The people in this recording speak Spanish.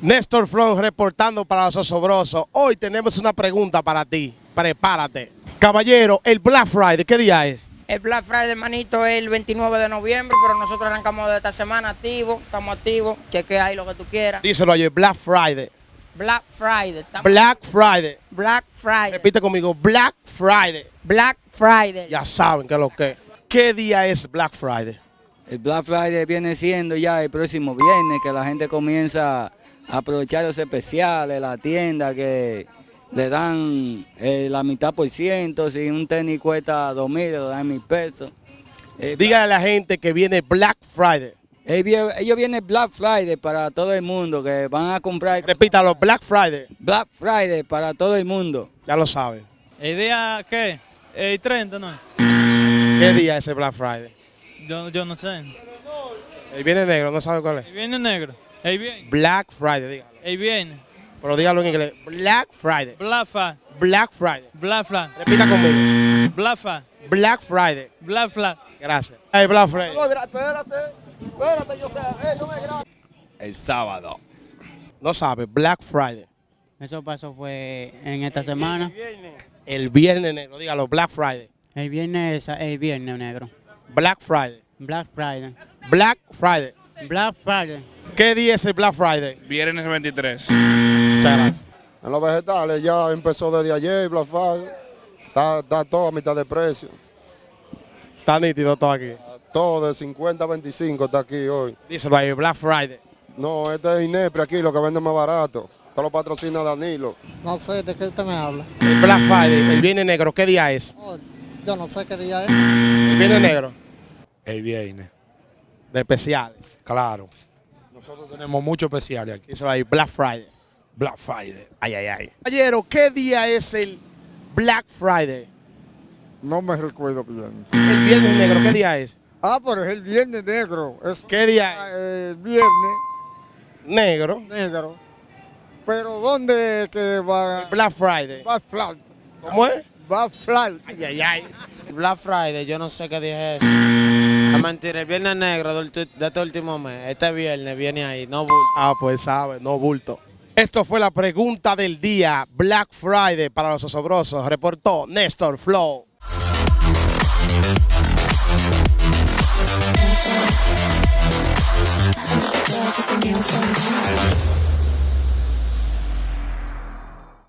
Néstor Flow reportando para los osobrosos. Hoy tenemos una pregunta para ti. Prepárate. Caballero, el Black Friday, ¿qué día es? El Black Friday, manito, es el 29 de noviembre, pero nosotros arrancamos de esta semana activos, estamos activos, chequea ahí lo que tú quieras. Díselo ayer, Black Friday. Black Friday, estamos- Black Friday. Black Friday, Repite conmigo, Black Friday. Black Friday. Ya saben qué es lo que es. ¿Qué día es Black Friday? El Black Friday viene siendo ya el próximo viernes que la gente comienza aprovechar los especiales, la tienda que le dan eh, la mitad por ciento, si un tenis cuesta dos mil, le dan mil pesos. Eh, Dígale a la gente que viene Black Friday. ellos vienen Black Friday para todo el mundo, que van a comprar Repítalo, Black Friday. Black Friday para todo el mundo. Ya lo saben. ¿El día qué? El 30, ¿no? ¿Qué día es el Black Friday? Yo, yo no sé. El viernes negro, no sabe cuál es. El viernes negro. El viernes. Black Friday, dígalo. El viernes. Pero dígalo en inglés. Black Friday. Black Friday. Black Friday. Black Friday. Repita conmigo. Black Friday. Black Friday. Gracias. Hey, Black Friday. Espérate, espérate, yo sé, no me El sábado. No sabe, Black Friday. Eso pasó fue en esta semana. El viernes negro, dígalo, Black Friday. El viernes, el viernes negro. Black Friday. Black Friday. Black Friday. Black Friday. ¿Qué día es el Black Friday? Viernes 23. Muchas gracias. En los vegetales ya empezó desde ayer Black Friday. Está, está todo a mitad de precio. Está nítido todo aquí. Todo de 50 a 25 está aquí hoy. Díselo ahí, Black Friday. No, este es Inepre aquí, lo que vende más barato. Esto lo patrocina Danilo. No sé de qué usted me habla. El Black Friday, el viernes negro, ¿qué día es? Oh, yo no sé qué día es. El viernes negro, El viernes, de especiales. claro. Nosotros tenemos muchos especiales aquí. Díselo ahí, Black Friday. Black Friday. Ay, ay, ay. Caballero, ¿qué día es el Black Friday? No me recuerdo bien. El viernes negro, ¿qué día es? Ah, pero es el viernes negro. Es ¿Qué día es? el viernes Negro. negro. Pero ¿dónde que va? Black Friday. Va a fly. ¿Cómo es? Va a fly. Ay, ay, ay. Black Friday, yo no sé qué día es eso. Es mentira, el viernes negro de este último mes. Este viernes viene ahí, no bulto. Ah, pues sabe, no bulto. Esto fue la pregunta del día, Black Friday para los osobrosos. Reportó Néstor Flow.